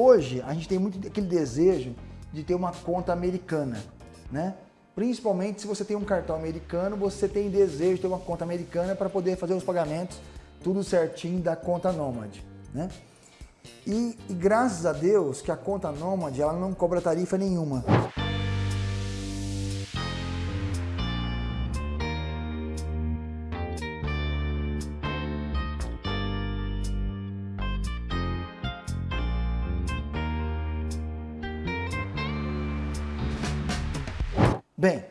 Hoje, a gente tem muito aquele desejo de ter uma conta americana, né? Principalmente se você tem um cartão americano, você tem desejo de ter uma conta americana para poder fazer os pagamentos tudo certinho da conta Nomad, né? E, e, graças a Deus que a conta Nomad ela não cobra tarifa nenhuma. Bem,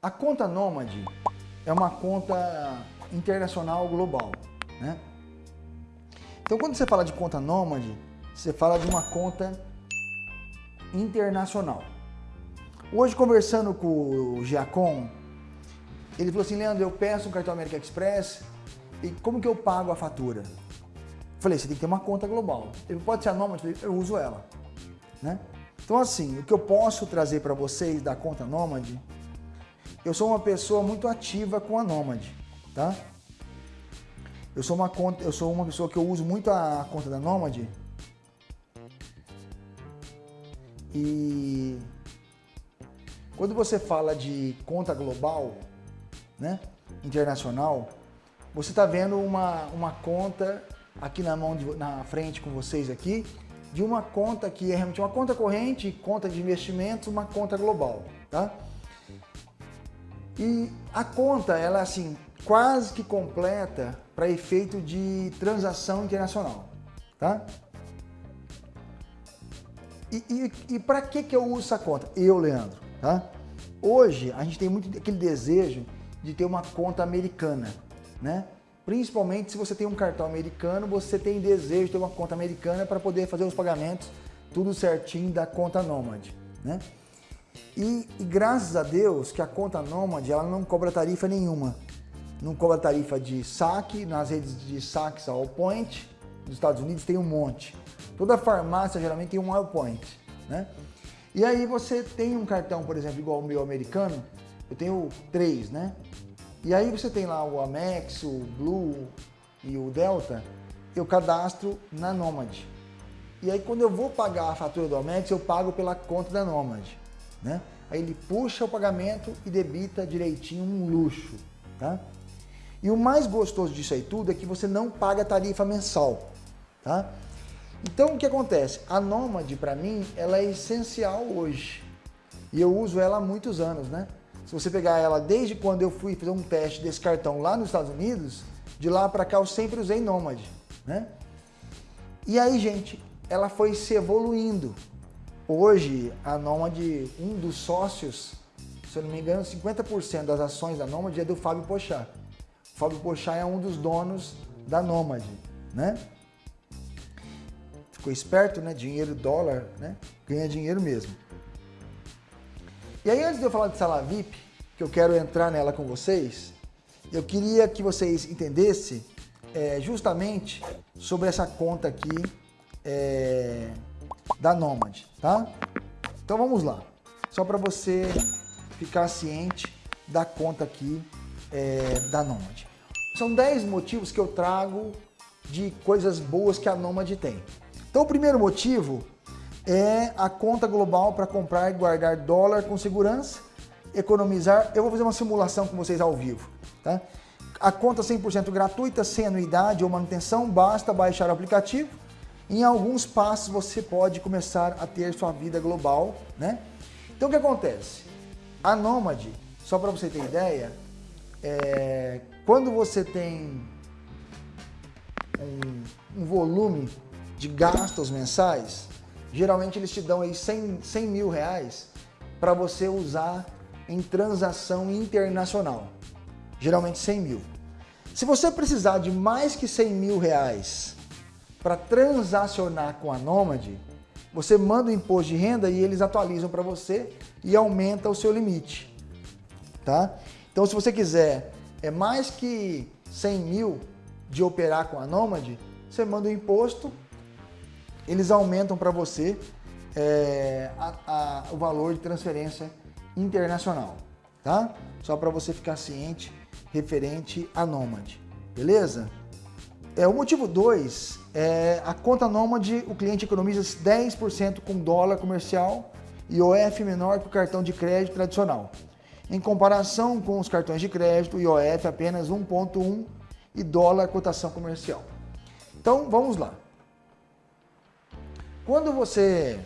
a conta Nomad é uma conta internacional global, né? Então, quando você fala de conta Nomad, você fala de uma conta internacional. Hoje, conversando com o Giacom, ele falou assim, Leandro, eu peço um cartão American Express e como que eu pago a fatura? Falei, você tem que ter uma conta global. Ele pode ser a Nomad? Eu uso ela, né? Então assim, o que eu posso trazer para vocês da conta Nomad, eu sou uma pessoa muito ativa com a Nomad, tá? Eu sou uma conta, eu sou uma pessoa que eu uso muito a conta da Nomad. E quando você fala de conta global, né, internacional, você está vendo uma, uma conta aqui na mão de, na frente com vocês aqui, de uma conta que é realmente uma conta corrente, conta de investimentos, uma conta global, tá? E a conta, ela é assim, quase que completa para efeito de transação internacional, tá? E, e, e para que, que eu uso essa conta? Eu, Leandro, tá? Hoje, a gente tem muito aquele desejo de ter uma conta americana, né? Principalmente se você tem um cartão americano, você tem desejo de ter uma conta americana para poder fazer os pagamentos tudo certinho da conta Nomad, né? E, e, graças a Deus que a conta Nomad ela não cobra tarifa nenhuma. Não cobra tarifa de saque, nas redes de saques Allpoint, nos Estados Unidos tem um monte. Toda farmácia geralmente tem um Allpoint, né? E aí você tem um cartão, por exemplo, igual o meu americano, eu tenho três, né? E aí você tem lá o Amex, o Blue e o Delta, eu cadastro na Nomad. E aí quando eu vou pagar a fatura do Amex, eu pago pela conta da Nomad. Né? Aí ele puxa o pagamento e debita direitinho um luxo. Tá? E o mais gostoso disso aí tudo é que você não paga tarifa mensal. Tá? Então o que acontece? A Nomad para mim ela é essencial hoje. E eu uso ela há muitos anos, né? Se você pegar ela desde quando eu fui fazer um teste desse cartão lá nos Estados Unidos, de lá para cá eu sempre usei Nomad, né? E aí, gente, ela foi se evoluindo. Hoje, a Nomad, um dos sócios, se eu não me engano, 50% das ações da Nomad é do Fábio Pochá. O Fábio Pochá é um dos donos da Nomad, né? Ficou esperto, né? Dinheiro, dólar, né? Ganha dinheiro mesmo. E aí, antes de eu falar de sala VIP, que eu quero entrar nela com vocês, eu queria que vocês entendessem é, justamente sobre essa conta aqui é, da Nomad, tá? Então vamos lá, só para você ficar ciente da conta aqui é, da Nomad. São 10 motivos que eu trago de coisas boas que a Nomad tem. Então o primeiro motivo é a conta global para comprar e guardar dólar com segurança, economizar. Eu vou fazer uma simulação com vocês ao vivo. Tá? A conta 100% gratuita, sem anuidade ou manutenção, basta baixar o aplicativo. Em alguns passos você pode começar a ter sua vida global. Né? Então o que acontece? A Nomad, só para você ter ideia, é, quando você tem um, um volume de gastos mensais, geralmente eles te dão aí 100, 100 mil reais para você usar em transação internacional. Geralmente 100 mil. Se você precisar de mais que 100 mil reais para transacionar com a Nomad, você manda o imposto de renda e eles atualizam para você e aumenta o seu limite. Tá? Então se você quiser é mais que 100 mil de operar com a Nomad, você manda o imposto eles aumentam para você é, a, a, o valor de transferência internacional, tá? Só para você ficar ciente referente a Nomad, beleza? É, o motivo 2 é a conta nômade, o cliente economiza 10% com dólar comercial e OF menor que o cartão de crédito tradicional. Em comparação com os cartões de crédito, IOF apenas 1,1 e dólar cotação comercial. Então vamos lá. Quando você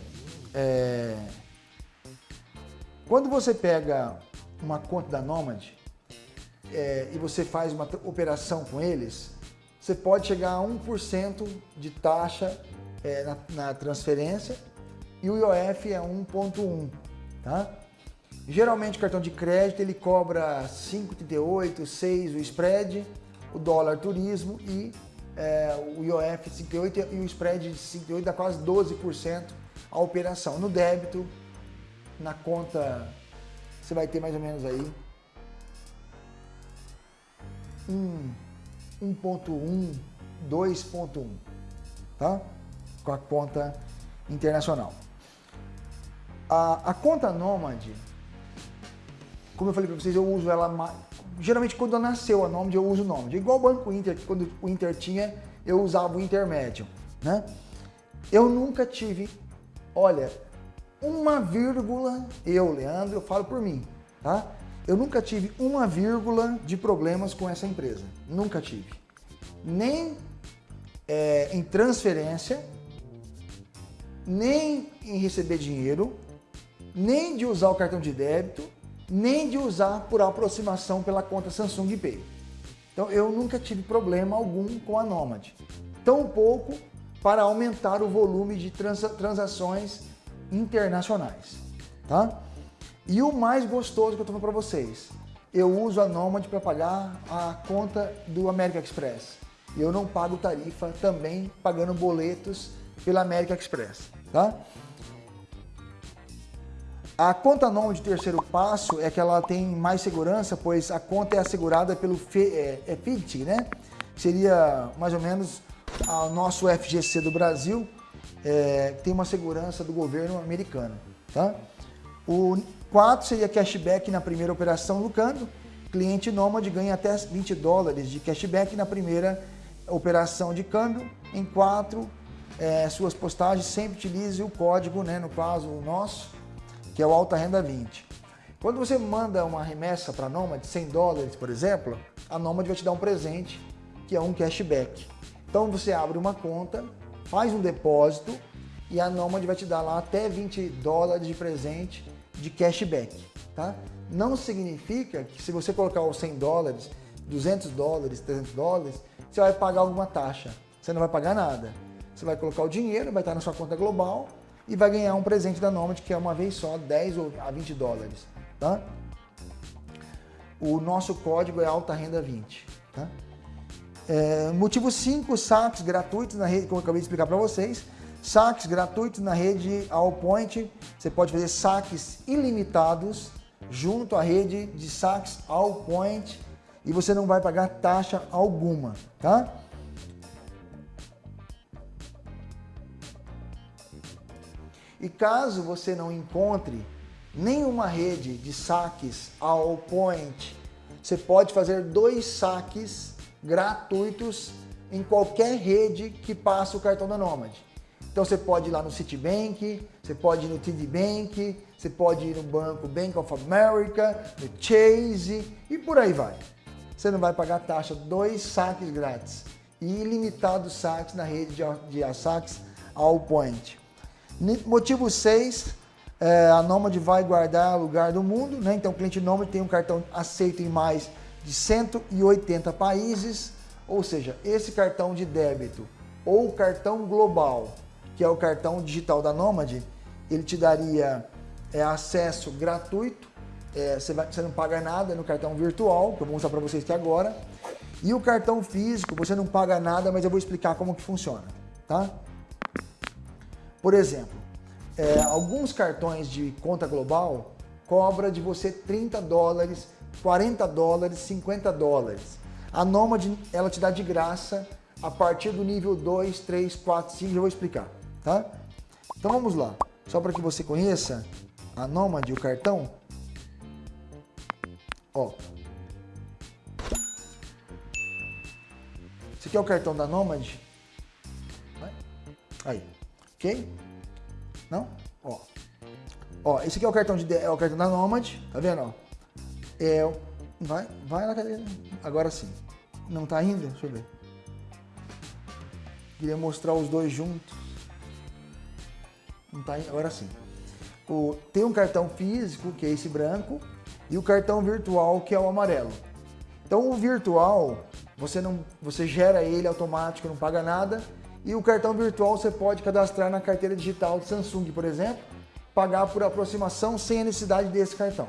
é, quando você pega uma conta da Nomad é, e você faz uma operação com eles, você pode chegar a 1% de taxa é, na, na, transferência e o IOF é 1,1, tá? Geralmente o cartão de crédito ele cobra 5,38, 6 o spread, o dólar turismo e é, o IOF 5,8 e o spread de 5,8 dá quase 12% a operação. No débito, na conta, você vai ter mais ou menos aí 1.1, 2.1, tá? Com a conta internacional. A, a conta Nomad, como eu falei para vocês, eu uso ela geralmente quando nasceu a Nomad eu uso o Nomad. Igual o Banco Inter, que quando o Inter tinha, eu usava o intermédio, né? Eu nunca tive, olha, uma vírgula, eu, Leandro, eu falo por mim, tá? Eu nunca tive uma vírgula de problemas com essa empresa. Nunca tive. Nem é, em transferência, nem em receber dinheiro, nem de usar o cartão de débito, nem de usar por aproximação pela conta Samsung Pay. Então eu nunca tive problema algum com a Nomad. Tampouco para aumentar o volume de transações internacionais. Tá? E o mais gostoso que eu estou para vocês, eu uso a Nomad para pagar a conta do American Express. Eu não pago tarifa também pagando boletos pela American Express, tá? A conta Nomad de terceiro passo é que ela tem mais segurança, pois a conta é assegurada pelo FIT, é, né? Seria mais ou menos o nosso FGC do Brasil, é, tem uma segurança do governo americano, tá? O 4 seria cashback na primeira operação câmbio. Cliente nômade ganha até 20 dólares de cashback na primeira operação de câmbio. Em 4, é, suas postagens sempre utilize o código, né, no caso o nosso, que é o Alta Renda 20. Quando você manda uma remessa para a Nomad, 100 dólares, por exemplo, a Nomad vai te dar um presente, que é um cashback. Então você abre uma conta, faz um depósito e a Nomad vai te dar lá até 20 dólares de presente de cashback, tá? Não significa que se você colocar os 100 dólares, 200 dólares, 300 dólares, você vai pagar alguma taxa. Você não vai pagar nada. Você vai colocar o dinheiro, vai estar na sua conta global e vai ganhar um presente da Nomad que é uma vez só 10 ou a 20 dólares, tá? O nosso código é alta renda 20, tá? É, motivo 5, saques gratuitos na rede, como eu acabei de explicar para vocês saques gratuitos na rede Allpoint. Você pode fazer saques ilimitados junto à rede de saques Allpoint e você não vai pagar taxa alguma, tá? E caso você não encontre nenhuma rede de saques Allpoint, você pode fazer dois saques gratuitos em qualquer rede que passa o cartão da Nomad. Então você pode ir lá no Citibank, você pode ir no TD Bank, você pode ir no banco Bank of America, no Chase e por aí vai. Você não vai pagar taxa, dois saques grátis e ilimitados saques na rede de, de saques Allpoint. Motivo 6, é, a Nomad vai guardar lugar do mundo, né? então o cliente Nomad tem um cartão aceito em mais de 180 países, ou seja, esse cartão de débito ou cartão global que é o cartão digital da Nomad, ele te daria é, acesso gratuito, é, você, vai, você não paga nada no cartão virtual, que eu vou mostrar para vocês aqui agora. E o cartão físico, você não paga nada, mas eu vou explicar como que funciona, tá? Por exemplo, é, alguns cartões de conta global cobra de você 30 dólares, 40 dólares, 50 dólares. A Nomad, ela te dá de graça a partir do nível 2, 3, 4, 5, eu vou explicar tá? Então vamos lá, só para que você conheça a Nomad, o cartão. Ó. Esse aqui é o cartão da Nomad. Aí, ok? Não? Ó. Ó, esse aqui é o cartão, de, é o cartão da Nomad, tá vendo? Ó? É, vai, vai lá, cadê? Agora sim. Não tá ainda? Deixa eu ver. Queria mostrar os dois juntos. Não tá ainda, agora sim. O, tem um cartão físico, que é esse branco, e o cartão virtual, que é o amarelo. Então o virtual, você, não, você gera ele automático, não paga nada, e o cartão virtual você pode cadastrar na carteira digital de Samsung, por exemplo, pagar por aproximação sem a necessidade desse cartão.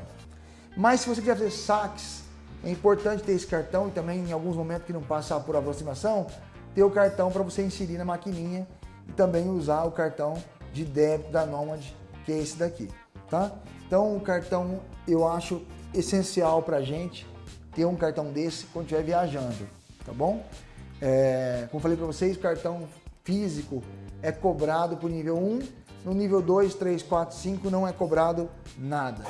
Mas se você quiser fazer saques, é importante ter esse cartão e também em alguns momentos que não passa por aproximação, ter o cartão para você inserir na maquininha e também usar o cartão de débito da Nomad, que é esse daqui, tá? Então o cartão eu acho essencial para a gente ter um cartão desse quando estiver viajando, tá bom? É, como falei para vocês, o cartão físico é cobrado por nível 1, no nível 2, 3, 4, 5 não é cobrado nada.